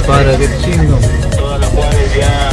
que para, qué chingo. Todas las Juárez ya